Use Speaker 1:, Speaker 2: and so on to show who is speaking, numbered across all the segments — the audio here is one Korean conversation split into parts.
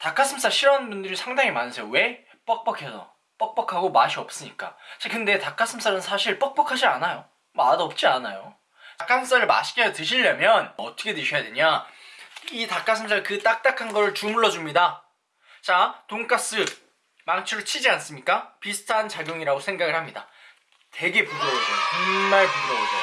Speaker 1: 닭가슴살 싫어하는 분들이 상당히 많으세요. 왜? 뻑뻑해서. 뻑뻑하고 맛이 없으니까. 자, 근데 닭가슴살은 사실 뻑뻑하지 않아요. 맛없지 않아요. 닭가슴살을 맛있게 드시려면 어떻게 드셔야 되냐? 이 닭가슴살 그 딱딱한 걸 주물러 줍니다. 자, 돈가스 망치로 치지 않습니까? 비슷한 작용이라고 생각을 합니다. 되게 부드러워져요. 정말 부드러워져요.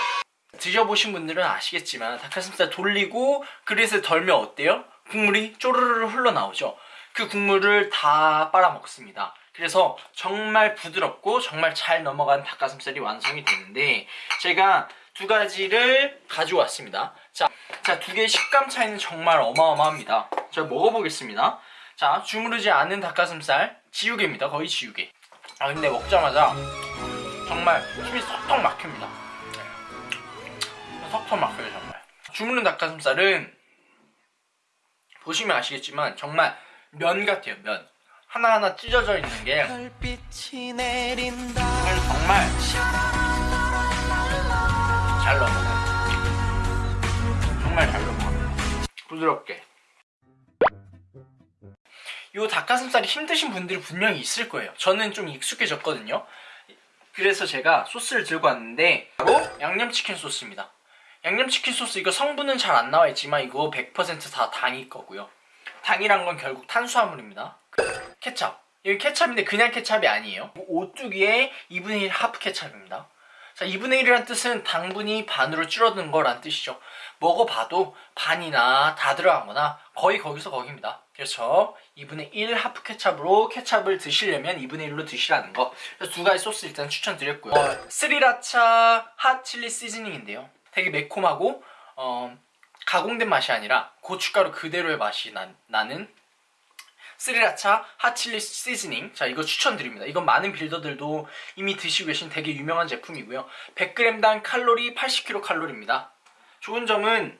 Speaker 1: 드셔보신 분들은 아시겠지만 닭가슴살 돌리고 그릇에 덜면 어때요? 국물이 쪼르르 흘러나오죠. 그 국물을 다 빨아먹습니다. 그래서 정말 부드럽고 정말 잘 넘어간 닭가슴살이 완성이 되는데 제가 두 가지를 가져왔습니다. 자, 자, 두 개의 식감 차이는 정말 어마어마합니다. 제가 먹어보겠습니다. 자, 주무르지 않은 닭가슴살 지우개입니다. 거의 지우개. 아, 근데 먹자마자 정말 힘이 턱턱 막힙니다. 네. 턱턱 막혀요, 정말. 주무른 닭가슴살은 보시면 아시겠지만 정말 면 같아요, 면. 하나하나 찢어져 있는 게 정말 잘 넘어가요. 정말 잘 넘어가요. 부드럽게. 요 닭가슴살이 힘드신 분들이 분명히 있을 거예요. 저는 좀 익숙해졌거든요. 그래서 제가 소스를 들고 왔는데 바로 양념치킨 소스입니다. 양념치킨 소스 이거 성분은 잘 안 나와 있지만 이거 100%다 당일 거고요. 당이란 건 결국 탄수화물입니다. 케찹. 여기 케찹인데 그냥 케찹이 아니에요. 오뚜기의 2분의 1 하프 케찹입니다. 자, 2분의 1이란 뜻은 당분이 반으로 줄어드는 거란 뜻이죠. 먹어봐도 반이나 다 들어간 거나 거의 거기서 거기입니다. 그래서 2분의 1 하프 케찹으로 케찹을 드시려면 2분의 1로 드시라는 거. 두 가지 소스 일단 추천드렸고요. 어, 스리라차 핫 칠리 시즈닝인데요. 되게 매콤하고 어, 가공된 맛이 아니라 고춧가루 그대로의 맛이 나, 나는 스리라차 핫칠리 시즈닝. 자 이거 추천드립니다. 이건 많은 빌더들도 이미 드시고 계신 되게 유명한 제품이고요. 100g당 칼로리 80kcal입니다. 좋은 점은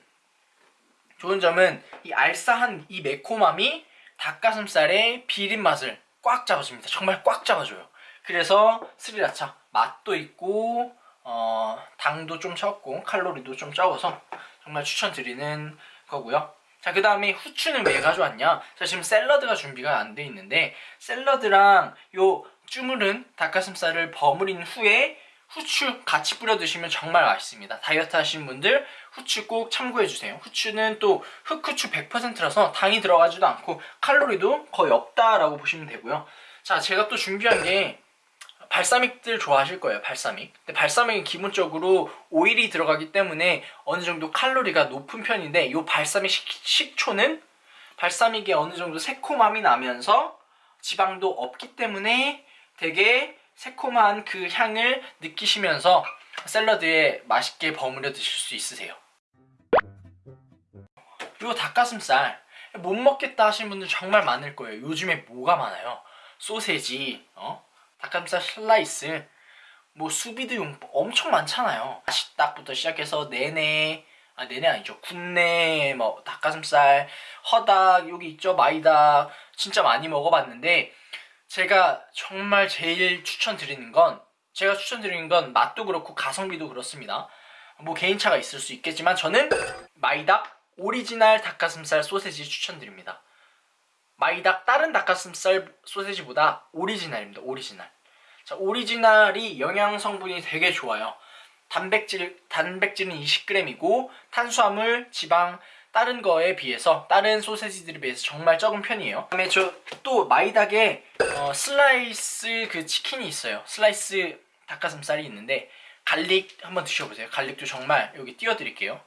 Speaker 1: 좋은 점은 이 알싸한 이 매콤함이 닭가슴살의 비린 맛을 꽉 잡아줍니다. 정말 꽉 잡아줘요. 그래서 스리라차 맛도 있고 어, 당도 좀 적고 칼로리도 좀 적어서 정말 추천드리는 거고요 자, 그 다음에 후추는 왜 가져왔냐? 자, 지금 샐러드가 준비가 안 돼 있는데 샐러드랑 요 주무른 닭가슴살을 버무린 후에 후추 같이 뿌려 드시면 정말 맛있습니다. 다이어트 하시는 분들 후추 꼭 참고해 주세요. 후추는 또 흑후추 100%라서 당이 들어가지도 않고 칼로리도 거의 없다라고 보시면 되고요. 자, 제가 또 준비한 게 발사믹들 좋아하실 거예요 발사믹. 근데 발사믹은 기본적으로 오일이 들어가기 때문에 어느 정도 칼로리가 높은 편인데 이 발사믹 식, 초는 발사믹에 어느 정도 새콤함이 나면서 지방도 없기 때문에 되게 새콤한 그 향을 느끼시면서 샐러드에 맛있게 버무려 드실 수 있으세요. 이 닭가슴살. 못 먹겠다 하시는 분들 정말 많을 거예요. 요즘에 뭐가 많아요? 소세지 어? 닭가슴살 슬라이스. 뭐 수비드용 엄청 많잖아요. 잇닭부터 시작해서 네네 아 네네 아니죠. 굽네 뭐 닭가슴살 허닭 여기 있죠? 마이닭. 진짜 많이 먹어봤는데 제가 정말 제일 추천드리는 건 제가 추천드리는 건 맛도 그렇고 가성비도 그렇습니다. 뭐 개인차가 있을 수 있겠지만 저는 마이닭 오리지널 닭가슴살 소세지 추천드립니다 마이닭 다른 닭가슴살 소세지보다 오리지널입니다. 오리지널. 자, 오리지널이 영양 성분이 되게 좋아요. 단백질, 단백질은 20g이고 탄수화물, 지방, 다른 거에 비해서 다른 소세지들에 비해서 정말 적은 편이에요. 그다음에 저 또 마이닭에 어, 슬라이스 그 치킨이 있어요. 슬라이스 닭가슴살이 있는데 garlic 한번 드셔보세요. garlic도 정말 여기 띄워드릴게요.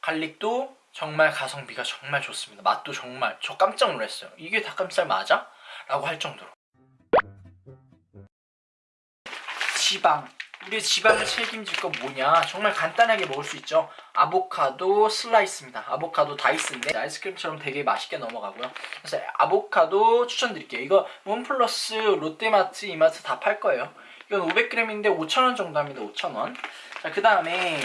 Speaker 1: garlic도 정말 가성비가 정말 좋습니다. 맛도 정말 저 깜짝 놀랐어요. 이게 닭가슴살 맞아? 라고 할 정도로. 지방. 우리 지방을 책임질 건 뭐냐? 정말 간단하게 먹을 수 있죠? 아보카도 슬라이스입니다. 아보카도 dice인데 아이스크림처럼 되게 맛있게 넘어가고요. 그래서 아보카도 추천드릴게요. 이거 one plus 롯데마트 이마트 다 팔 거예요. 이건 500g인데 5,000원 정도 합니다. 5,000원. 자 그 다음에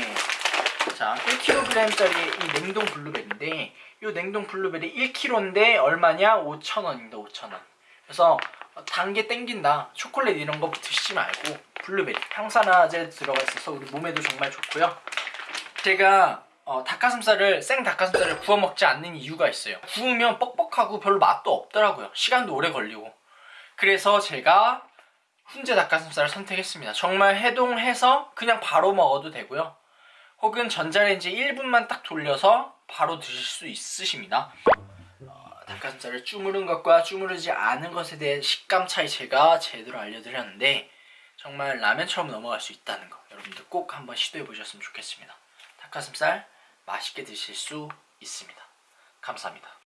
Speaker 1: 자 1kg짜리 이 냉동 블루베리인데 이 냉동 블루베리 1kg인데 얼마냐 5,000원입니다 5,000원 그래서 단게 땡긴다 초콜릿 이런 거 드시지 말고 블루베리 항산화제 들어가 있어서 우리 몸에도 정말 좋고요 제가 어, 닭가슴살을 생 닭가슴살을 구워 먹지 않는 이유가 있어요. 구우면 뻑뻑하고 별로 맛도 없더라고요. 시간도 오래 걸리고. 그래서 제가 훈제 닭가슴살을 선택했습니다. 정말 해동해서 그냥 바로 먹어도 되고요. 혹은 전자레인지 1분만 딱 돌려서 바로 드실 수 있으십니다. 어, 닭가슴살을 주무른 것과 주무르지 않은 것에 대해 식감 차이 제가 제대로 알려드렸는데 정말 라면처럼 넘어갈 수 있다는 거 여러분들 꼭 한번 시도해 보셨으면 좋겠습니다. 닭가슴살 맛있게 드실 수 있습니다. 감사합니다.